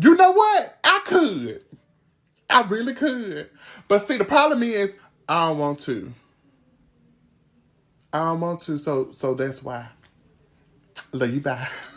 You know what? I could. I really could. But see, the problem is I don't want to. I don't want to, so so that's why. Love you, bye.